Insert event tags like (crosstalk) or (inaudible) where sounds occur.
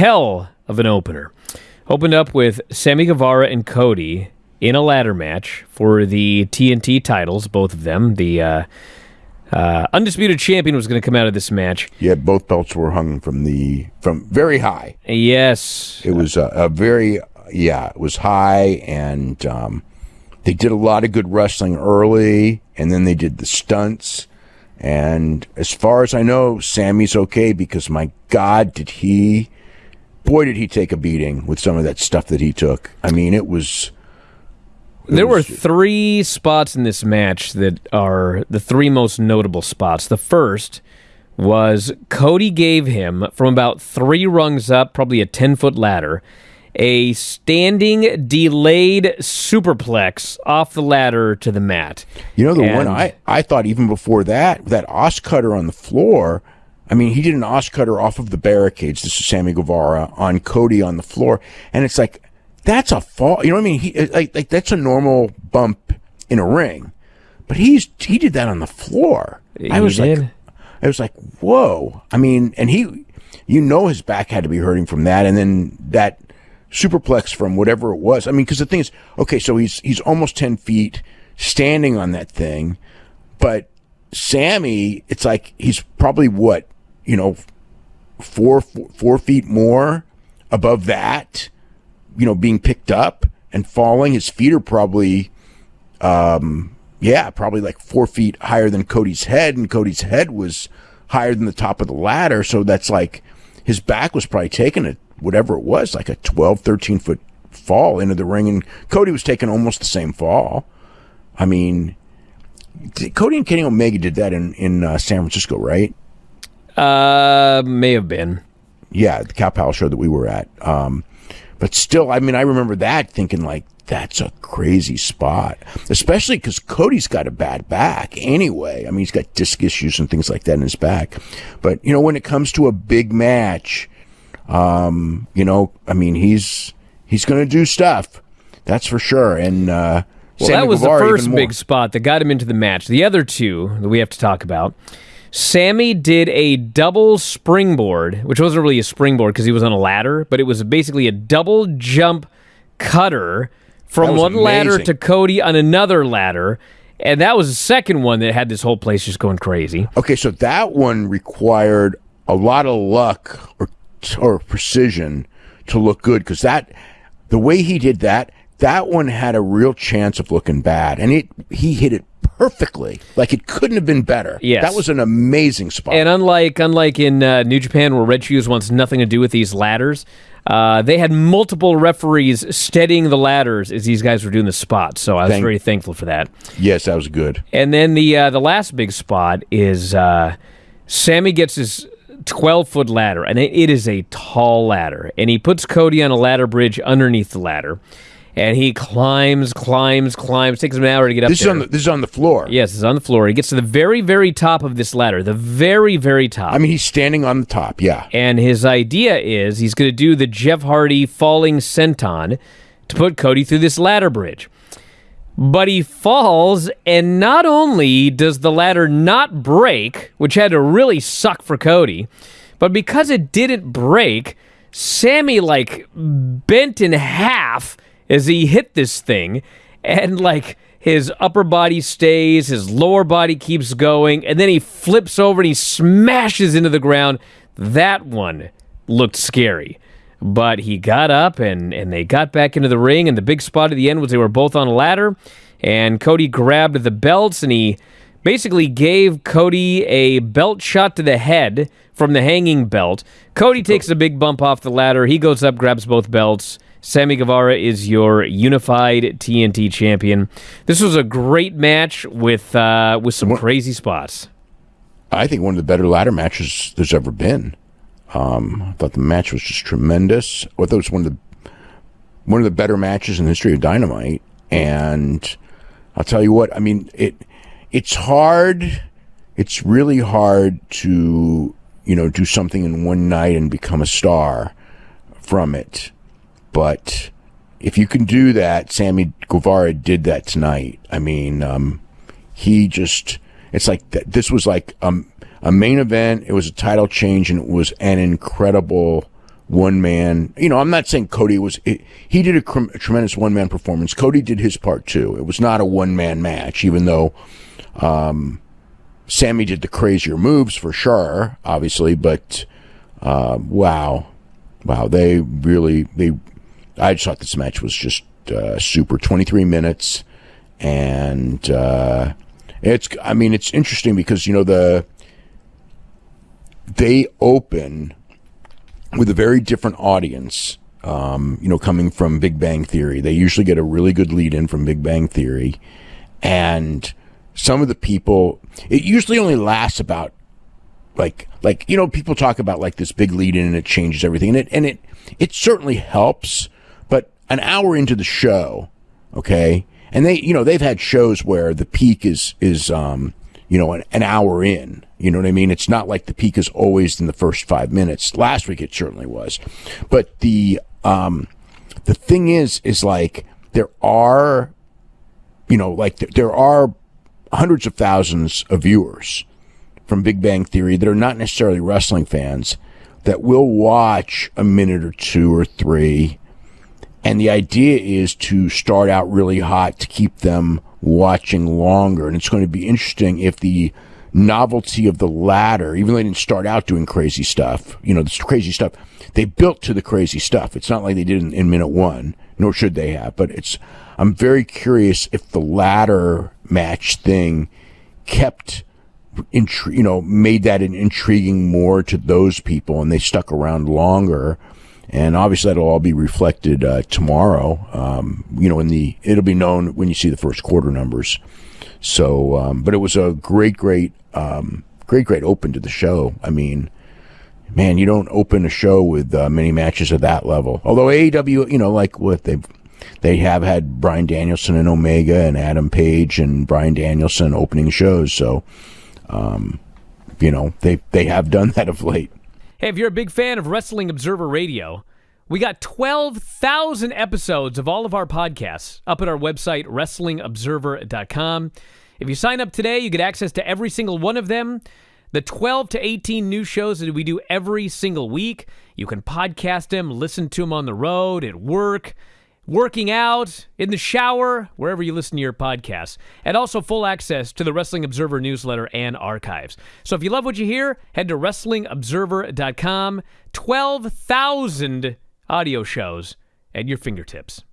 hell of an opener. Opened up with Sammy Guevara and Cody in a ladder match for the TNT titles, both of them. The uh, uh, undisputed champion was going to come out of this match. Yeah, both belts were hung from the from very high. Yes, It was a, a very yeah, it was high, and um, they did a lot of good wrestling early, and then they did the stunts. And as far as I know, Sammy's okay because my God, did he? Boy, did he take a beating with some of that stuff that he took. I mean, it was. it There were three spots in this match that are the three most notable spots. The first was Cody gave him from about three rungs up, probably a 10 foot ladder, a standing delayed superplex off the ladder to the mat. You know, the one I, I thought even before that, that os cutter on the floor. I mean, he did an os cutter off of the barricades. This is Sammy Guevara on Cody on the floor, and it's like that's a fall. You know what I mean? He like like that's a normal bump in a ring, but he's he did that on the floor. I He was like. I was like, whoa. I mean, and he, you know, his back had to be hurting from that, and then that superplex from whatever it was. I mean, because the thing is, okay, so he's he's almost ten feet standing on that thing, but Sammy, it's like he's probably what you know, four four, four feet more above that, you know, being picked up and falling. His feet are probably yeah, probably like four feet higher than Cody's head, and Cody's head was higher than the top of the ladder. So that's like his back was probably taking it, whatever it was, like a 12, 13 foot fall into the ring. And Cody was taking almost the same fall. I mean, Cody and Kenny Omega did that in, in uh, San Francisco, right? Uh, may have been. Yeah, the Cow Palace show that we were at. Um, but still, I mean, I remember that thinking like, that's a crazy spot, especially because Cody's got a bad back anyway. I mean, he's got disc issues and things like that in his back. But you know, when it comes to a big match, um, you know, I mean, he's he's going to do stuff. That's for sure. And uh, Well, Sammy that was Guevara the first big spot that got him into the match. The other two that we have to talk about. Sammy did a double springboard, which wasn't really a springboard because he was on a ladder, but it was basically a double jump cutter from one ladder to Cody on another ladder. And that was the second one that had this whole place just going crazy. Okay, so that one required a lot of luck or or precision to look good because that the way he did that, that one had a real chance of looking bad, and it he hit it perfectly. Like it couldn't have been better. Yes. that was an amazing spot. And unlike unlike in uh, New Japan, where Red Shoes wants nothing to do with these ladders, uh, they had multiple referees steadying the ladders as these guys were doing the spot. So I was Thank- very thankful for that. yes, that was good. And then the uh, the last big spot is uh, Sammy gets his 12 foot ladder, and it, it is a tall ladder. And he puts Cody on a ladder bridge underneath the ladder. And he climbs, climbs, climbs. Takes him an hour to get up This is on the this is on the floor. yes, it's on the floor. He gets to the very, very top of this ladder, the very, very top. I mean he's standing on the top. Yeah, And his idea is he's going to do the Jeff Hardy falling senton to put Cody through this ladder bridge. But he falls, and not only does the ladder not break, which had to really suck for Cody, but because it didn't break, Sammy like bent in half as he hit this thing, and like his upper body stays, his lower body keeps going, and then he flips over and he smashes into the ground. That one looked scary. But he got up and, and they got back into the ring. And the big spot at the end was they were both on a ladder. And Cody grabbed the belts and he basically gave Cody a belt shot to the head from the hanging belt. Cody takes a big bump off the ladder. He goes up, grabs both belts. Sammy Guevara is your unified TNT champion. This was a great match with uh, with some crazy spots. I think one of the better ladder matches there's ever been. Um, I thought the match was just tremendous. I thought it was one of the one of the better matches in the history of Dynamite. And I'll tell you what, I mean it. It's hard. It's really hard to you know do something in one night and become a star from it. But if you can do that, Sammy Guevara did that tonight. I mean, um, he just it's like th- this was like um, a main event it was a title change and it was an incredible one man. You know, I'm not saying Cody was. It, he did a, cr- a tremendous one man performance. Cody did his part too. It was not a one man match, even though um, Sammy did the crazier moves for sure, obviously. But uh, wow, wow, they really they. I just thought this match was just uh, super. 23 minutes, and uh, it's. I mean, it's interesting because you know the they open with a very different audience. Um, you know, coming from Big Bang Theory, they usually get a really good lead in from Big Bang Theory, and some of the people. It usually only lasts about like like you know people talk about like this big lead in and it changes everything and it and it it certainly helps an hour into the show okay? And they you know they've had shows where the peak is is um you know an, an hour in you know what i mean? It's not like the peak is always in the first five minutes. Last week it certainly was. But the um the thing is is like there are you know like there, there are hundreds of thousands of viewers from Big Bang Theory that are not necessarily wrestling fans that will watch a minute or two or three. And the idea is to start out really hot to keep them watching longer. And it's going to be interesting if the novelty of the ladder, even though they didn't start out doing crazy stuff, you know, this crazy stuff, they built to the crazy stuff. It's not like they did in, in minute one, nor should they have, but it's, I'm very curious if the ladder match thing kept intri- you know, made that an intriguing more to those people, and they stuck around longer. And obviously, that'll all be reflected uh, tomorrow. Um, you know, in the it'll be known when you see the first quarter numbers. So, um, but it was a great, great, um, great, great open to the show. I mean, man, you don't open a show with uh, many matches at that level. Although AEW, you know, like what they've they have had Bryan Danielson and Omega and Adam Page and Bryan Danielson opening shows. So um, you know, they they have done (laughs) that of late. Hey, if you're a big fan of Wrestling Observer Radio, we got 12,000 episodes of all of our podcasts up at our website, WrestlingObserver.com. If you sign up today, you get access to every single one of them. The 12 to 18 new shows that we do every single week. You can podcast them, listen to them on the road, at work working out, in the shower, wherever you listen to your podcasts, and also full access to the Wrestling Observer newsletter and archives. So if you love what you hear, head to WrestlingObserver.com. 12,000 audio shows at your fingertips.